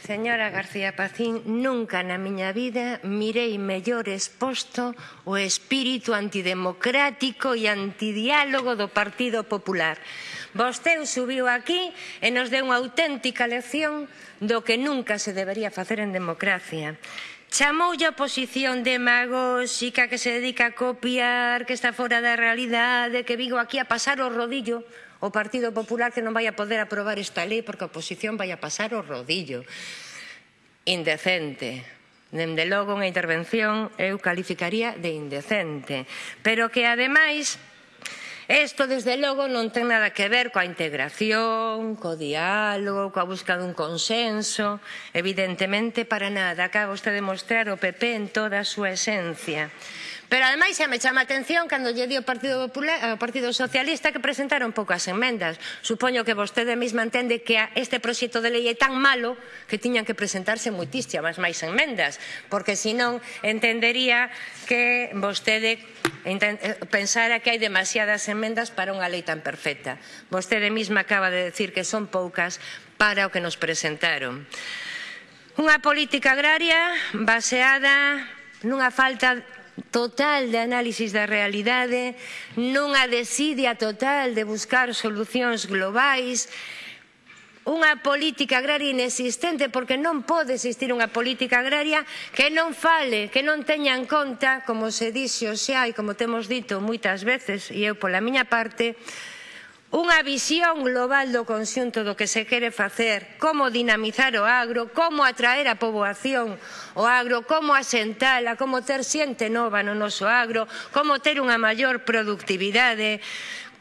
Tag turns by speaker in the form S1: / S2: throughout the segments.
S1: Señora García Pacín, nunca na miña vida mirei mellor exposto o espírito antidemocrático e antidiálogo do Partido Popular. Vosteu subiu aquí e nos deu unha auténtica lección do que nunca se debería facer en democracia. Chamoulle a oposición demagóxica que se dedica a copiar, que está fora da realidade, que vigo aquí a pasar o rodillo o Partido Popular que non vai a poder aprobar esta lei porque a oposición vai a pasar o rodillo. Indecente. Dende logo unha intervención eu calificaría de indecente, pero que ademais Isto, desde logo, non ten nada que ver coa integración, co diálogo, coa busca dun consenso, evidentemente para nada. Acaba usted de mostrar o PP en toda a súa esencia. Pero ademais xa me chama a atención cando lle di o Partido, Popular, ao Partido Socialista que presentaron poucas enmendas. Supoño que vostede mesma entende que este proxecto de lei é tan malo que tiñan que presentarse moitísimas máis enmendas, porque senón entendería que vostede eh, pensara que hai demasiadas enmendas para unha lei tan perfecta. Vostede mesma acaba de decir que son poucas para o que nos presentaron. Unha política agraria baseada nunha falta total de análisis da realidade, nunha desidia total de buscar solucións globais, unha política agraria inexistente porque non pode existir unha política agraria que non fale, que non teña en conta, como se dixo xa e como temos dito moitas veces e eu pola miña parte, unha visión global do conxunto do que se quere facer, como dinamizar o agro, como atraer a poboación o agro, como asentala, como ter xente nova no noso agro, como ter unha maior productividade,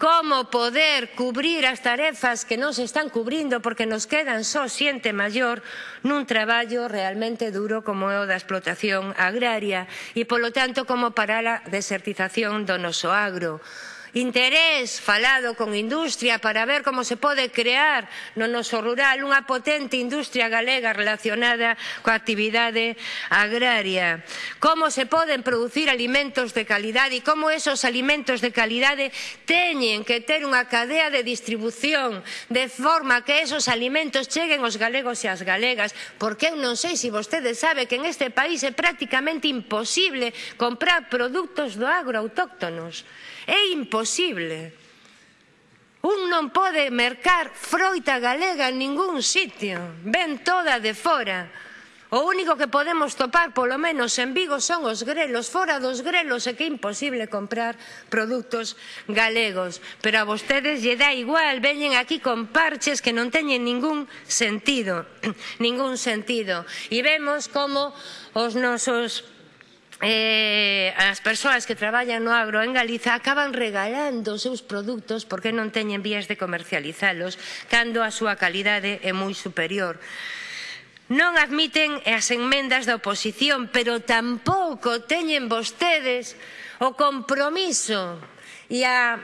S1: como poder cubrir as tarefas que non se están cubrindo porque nos quedan só xente maior nun traballo realmente duro como é o da explotación agraria e, polo tanto, como para a desertización do noso agro interés falado con industria para ver como se pode crear no noso rural unha potente industria galega relacionada coa actividade agraria. Como se poden producir alimentos de calidade e como esos alimentos de calidade teñen que ter unha cadea de distribución de forma que esos alimentos cheguen aos galegos e ás galegas, porque eu non sei se si vostede sabe que en este país é prácticamente imposible comprar produtos do agro autóctonos. É imposible. Un non pode mercar froita galega en ningún sitio. Ven toda de fora. O único que podemos topar, polo menos en Vigo, son os grelos. Fora dos grelos é que é imposible comprar produtos galegos. Pero a vostedes lle dá igual, veñen aquí con parches que non teñen ningún sentido. ningún sentido. E vemos como os nosos eh, as persoas que traballan no agro en Galiza acaban regalando os seus produtos porque non teñen vías de comercializalos cando a súa calidade é moi superior. Non admiten as enmendas da oposición, pero tampouco teñen vostedes o compromiso e a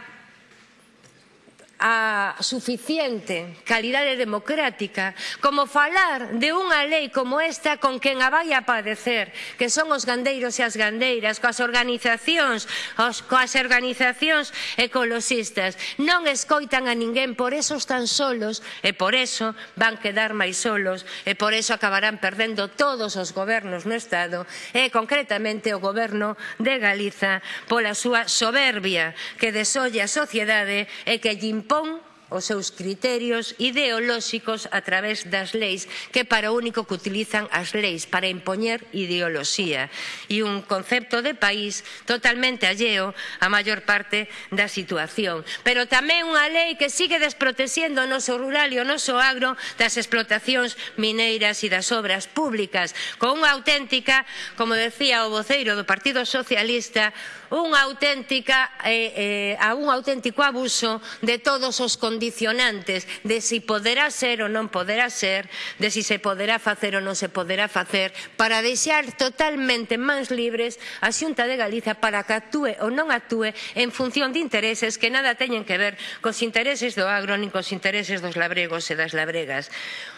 S1: a suficiente calidade democrática como falar de unha lei como esta con quen a vai a padecer, que son os gandeiros e as gandeiras, coas organizacións, os, coas organizacións ecologistas. Non escoitan a ninguén, por eso están solos e por eso van quedar máis solos e por eso acabarán perdendo todos os gobernos no Estado e concretamente o goberno de Galiza pola súa soberbia que desolle a sociedade e que lle impón công os seus criterios ideolóxicos a través das leis que para o único que utilizan as leis para impoñer ideoloxía e un concepto de país totalmente alleo a maior parte da situación. Pero tamén unha lei que sigue desprotexendo o noso rural e o noso agro das explotacións mineiras e das obras públicas con unha auténtica, como decía o voceiro do Partido Socialista, unha auténtica, eh, eh, a un auténtico abuso de todos os condicionantes condicionantes de si poderá ser ou non poderá ser, de si se poderá facer ou non se poderá facer, para deixar totalmente mans libres a Xunta de Galiza para que actúe ou non actúe en función de intereses que nada teñen que ver cos intereses do agro nin cos intereses dos labregos e das labregas.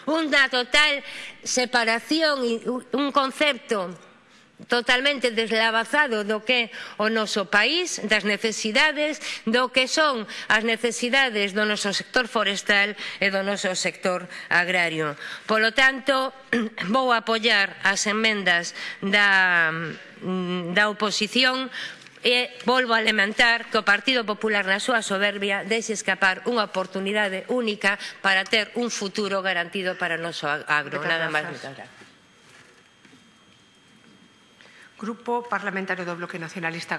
S1: Unha total separación e un concepto totalmente deslavazado do que é o noso país, das necesidades, do que son as necesidades do noso sector forestal e do noso sector agrario. Polo tanto, vou apoiar as enmendas da, mm, da oposición e volvo a lamentar que o Partido Popular na súa soberbia deixe escapar unha oportunidade única para ter un futuro garantido para o noso agro. Nada máis, moitas gracias.
S2: Grupo Parlamentario do Bloque Nacionalista